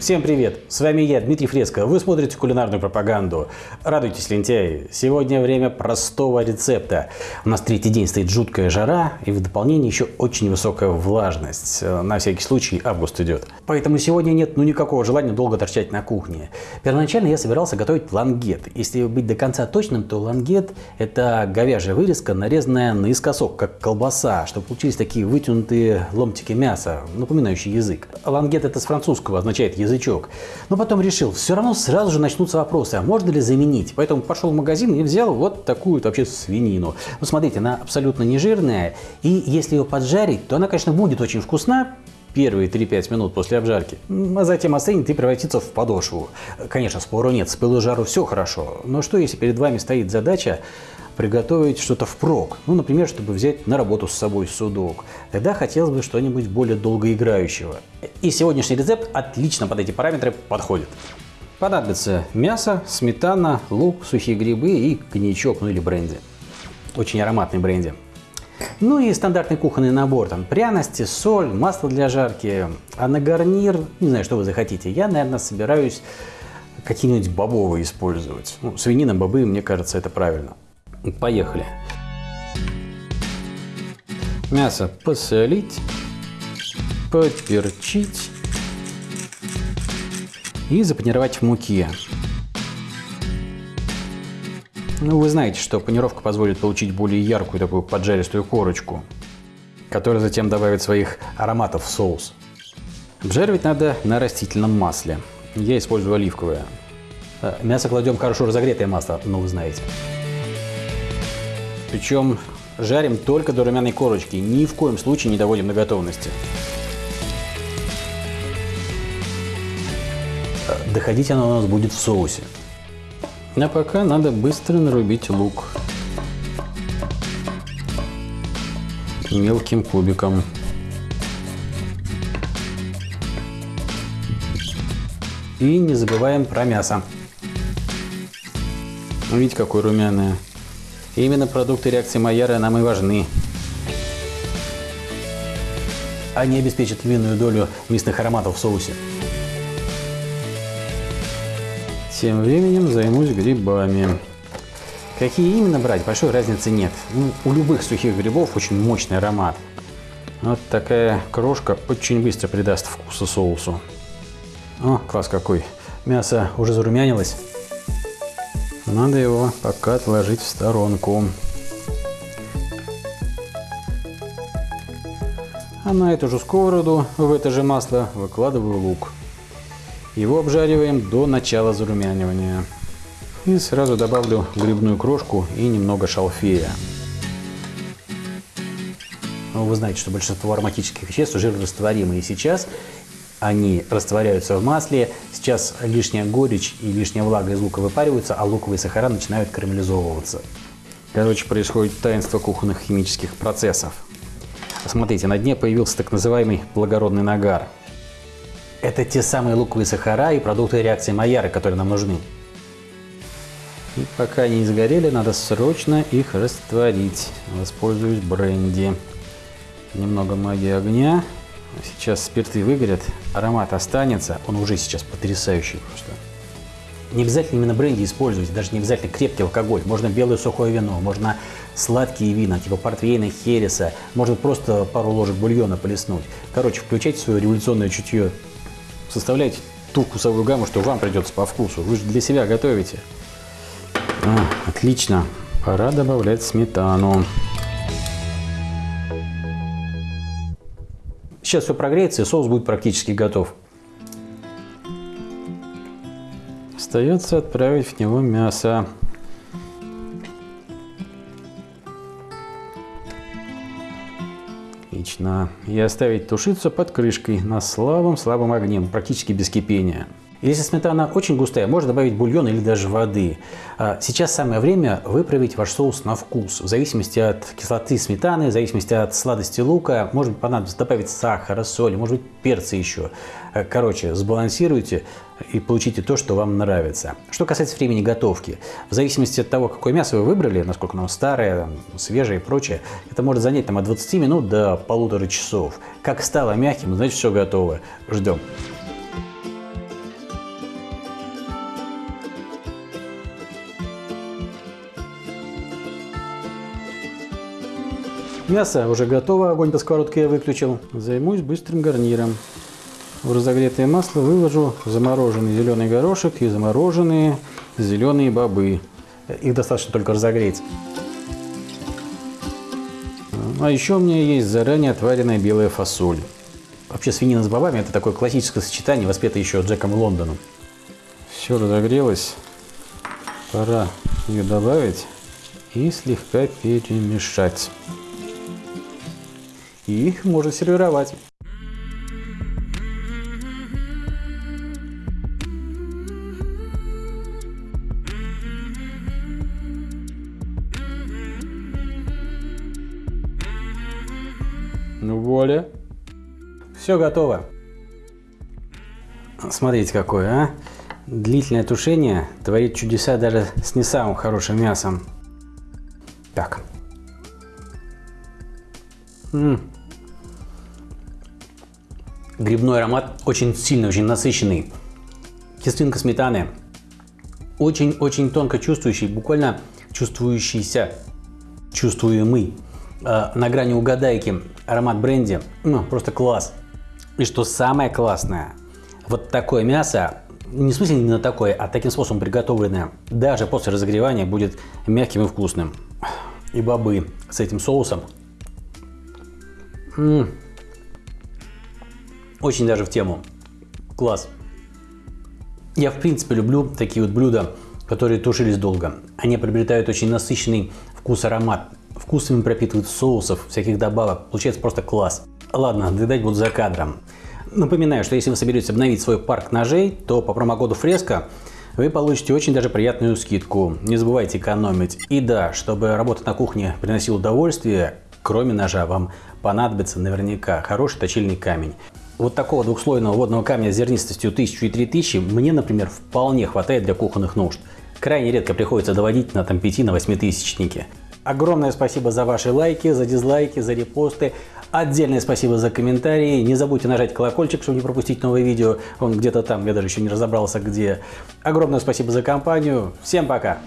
Всем привет! С вами я, Дмитрий Фреско. Вы смотрите кулинарную пропаганду. Радуйтесь, лентяи! Сегодня время простого рецепта. У нас третий день стоит жуткая жара и в дополнение еще очень высокая влажность. На всякий случай август идет. Поэтому сегодня нет ну никакого желания долго торчать на кухне. Первоначально я собирался готовить лангет. Если быть до конца точным, то лангет это говяжья вырезка, нарезанная наискосок, как колбаса, чтобы получились такие вытянутые ломтики мяса, напоминающие язык. Лангет это с французского означает язык язычок. Но потом решил, все равно сразу же начнутся вопросы, а можно ли заменить? Поэтому пошел в магазин и взял вот такую вообще свинину. Ну, смотрите, она абсолютно не жирная, и если ее поджарить, то она, конечно, будет очень вкусна, первые 3-5 минут после обжарки, а затем остынет и превратится в подошву. Конечно, спору нет, с пылу жару все хорошо, но что если перед вами стоит задача приготовить что-то впрок, ну, например, чтобы взять на работу с собой судок, тогда хотелось бы что-нибудь более долгоиграющего. И сегодняшний рецепт отлично под эти параметры подходит. Понадобится мясо, сметана, лук, сухие грибы и коньячок, ну или бренди. Очень ароматный бренди. Ну и стандартный кухонный набор, там пряности, соль, масло для жарки. А на гарнир, не знаю, что вы захотите, я, наверное, собираюсь какие-нибудь бобовые использовать. Ну, свинина, бобы, мне кажется, это правильно. Поехали. Мясо посолить, поперчить и запанировать в муке. Ну, вы знаете, что панировка позволит получить более яркую такую поджаристую корочку, которая затем добавит своих ароматов в соус. Обжаривать надо на растительном масле. Я использую оливковое. Э, мясо кладем хорошо разогретое масло, ну вы знаете. Причем жарим только до румяной корочки, ни в коем случае не доводим до готовности. Доходить оно у нас будет в соусе. А пока надо быстро нарубить лук. Мелким кубиком. И не забываем про мясо. Видите, какое румяное. Именно продукты реакции Майяра нам и важны. Они обеспечат львиную долю мясных ароматов в соусе. Тем временем займусь грибами. Какие именно брать, большой разницы нет. Ну, у любых сухих грибов очень мощный аромат. Вот такая крошка очень быстро придаст вкуса соусу. О, класс какой. Мясо уже зарумянилось. Надо его пока отложить в сторонку. А на эту же сковороду в это же масло выкладываю лук. Его обжариваем до начала зарумянивания. И сразу добавлю грибную крошку и немного шалфея. Ну, вы знаете, что большинство ароматических веществ жирорастворимы. И сейчас они растворяются в масле. Сейчас лишняя горечь и лишняя влага из лука выпариваются, а луковые сахара начинают карамелизовываться. Короче, происходит таинство кухонных химических процессов. Смотрите, на дне появился так называемый благородный нагар. Это те самые луковые сахара и продукты реакции Майяры, которые нам нужны. И пока они не сгорели, надо срочно их растворить. Воспользуюсь бренди. Немного магии огня. Сейчас спирты выгорят, аромат останется, он уже сейчас потрясающий просто. Не обязательно именно бренди использовать, даже не обязательно крепкий алкоголь. Можно белое сухое вино, можно сладкие вина, типа портвейна, хереса, можно просто пару ложек бульона полеснуть. Короче, включайте свое революционное чутье, составляйте ту вкусовую гамму, что вам придется по вкусу. Вы же для себя готовите. А, отлично. Пора добавлять сметану. Сейчас все прогреется и соус будет практически готов. Остается отправить в него мясо. Отлично. И оставить тушиться под крышкой на слабом-слабом огне, практически без кипения. Если сметана очень густая, можно добавить бульон или даже воды. А сейчас самое время выправить ваш соус на вкус. В зависимости от кислоты сметаны, в зависимости от сладости лука, может быть понадобится добавить сахара, соли, может быть перца еще. Э, короче, сбалансируйте и получите то, что вам нравится. Что касается времени готовки, в зависимости от того, какое мясо вы выбрали, насколько оно старое, свежее и прочее, это может занять там, от 20 минут до полутора часов. Как стало мягким, значит все готово. Ждем. Мясо уже готово, огонь по сковородке я выключил. Займусь быстрым гарниром. В разогретое масло выложу замороженный зеленый горошек и замороженные зеленые бобы. Их достаточно только разогреть. А еще у меня есть заранее отваренная белая фасоль. Вообще свинина с бобами это такое классическое сочетание, воспетое еще Джеком Лондоном. Все разогрелось. Пора ее добавить и слегка перемешать. И можно сервировать. Ну, воля. Все готово. Смотрите какое, а. Длительное тушение творит чудеса даже с не самым хорошим мясом. Так. М -м. Грибной аромат очень сильный, очень насыщенный. Кислинка сметаны. Очень-очень тонко чувствующий, буквально чувствующийся, чувствуемый. Э, на грани угадайки аромат бренди. Ну, просто класс. И что самое классное, вот такое мясо, не в смысле именно такое, а таким способом приготовленное, даже после разогревания будет мягким и вкусным. И бобы с этим соусом. М -м. Очень даже в тему. Класс. Я в принципе люблю такие вот блюда, которые тушились долго. Они приобретают очень насыщенный вкус, аромат. Вкусами пропитывают соусов, всяких добавок. Получается просто класс. Ладно, доедать буду за кадром. Напоминаю, что если вы соберетесь обновить свой парк ножей, то по промокоду Фреско вы получите очень даже приятную скидку. Не забывайте экономить. И да, чтобы работа на кухне приносила удовольствие, кроме ножа, вам понадобится наверняка хороший точильный камень. Вот такого двухслойного водного камня с зернистостью 1000 и 3000 мне, например, вполне хватает для кухонных нужд. Крайне редко приходится доводить на там 5 на 8 тысячники. Огромное спасибо за ваши лайки, за дизлайки, за репосты. Отдельное спасибо за комментарии. Не забудьте нажать колокольчик, чтобы не пропустить новые видео. Он где-то там, я даже еще не разобрался где. Огромное спасибо за компанию. Всем пока!